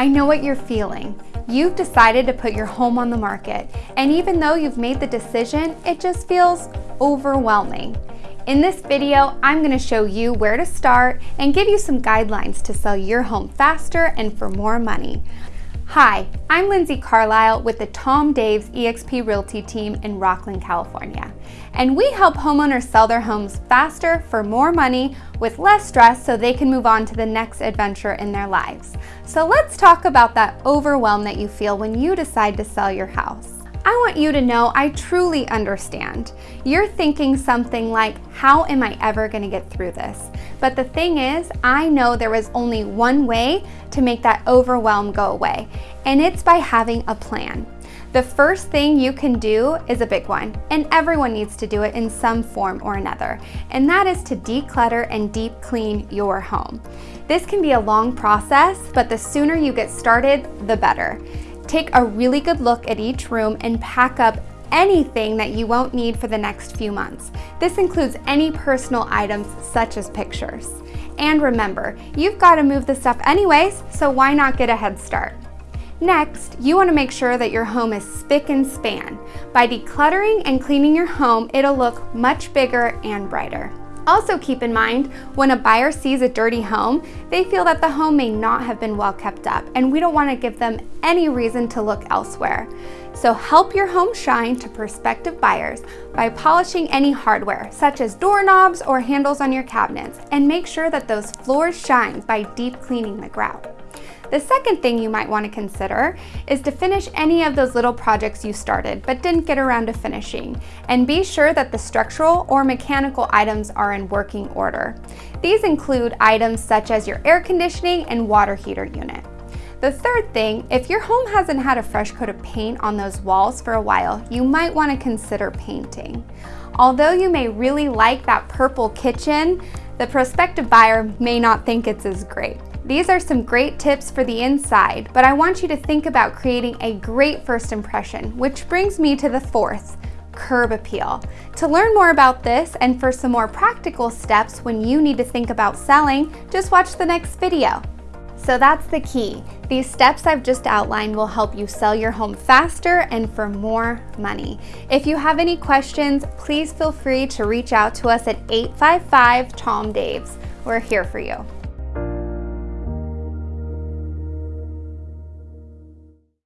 I know what you're feeling. You've decided to put your home on the market, and even though you've made the decision, it just feels overwhelming. In this video, I'm going to show you where to start and give you some guidelines to sell your home faster and for more money. Hi, I'm Lindsay Carlisle with the Tom Daves eXp Realty team in Rocklin, California. And we help homeowners sell their homes faster for more money with less stress so they can move on to the next adventure in their lives. So let's talk about that overwhelm that you feel when you decide to sell your house. I want you to know I truly understand. You're thinking something like, how am I ever gonna get through this? But the thing is, I know there is only one way to make that overwhelm go away, and it's by having a plan. The first thing you can do is a big one, and everyone needs to do it in some form or another, and that is to declutter and deep clean your home. This can be a long process, but the sooner you get started, the better. Take a really good look at each room and pack up anything that you won't need for the next few months. This includes any personal items such as pictures. And remember, you've got to move the stuff anyways, so why not get a head start? Next, you want to make sure that your home is spick and span. By decluttering and cleaning your home, it'll look much bigger and brighter. Also keep in mind, when a buyer sees a dirty home, they feel that the home may not have been well kept up and we don't want to give them any reason to look elsewhere. So help your home shine to prospective buyers by polishing any hardware, such as doorknobs or handles on your cabinets, and make sure that those floors shine by deep cleaning the grout. The second thing you might want to consider is to finish any of those little projects you started but didn't get around to finishing, and be sure that the structural or mechanical items are in working order. These include items such as your air conditioning and water heater unit. The third thing, if your home hasn't had a fresh coat of paint on those walls for a while, you might want to consider painting. Although you may really like that purple kitchen, the prospective buyer may not think it's as great. These are some great tips for the inside, but I want you to think about creating a great first impression, which brings me to the fourth, curb appeal. To learn more about this and for some more practical steps when you need to think about selling, just watch the next video. So that's the key. These steps I've just outlined will help you sell your home faster and for more money. If you have any questions, please feel free to reach out to us at 855 Tom Daves. We're here for you.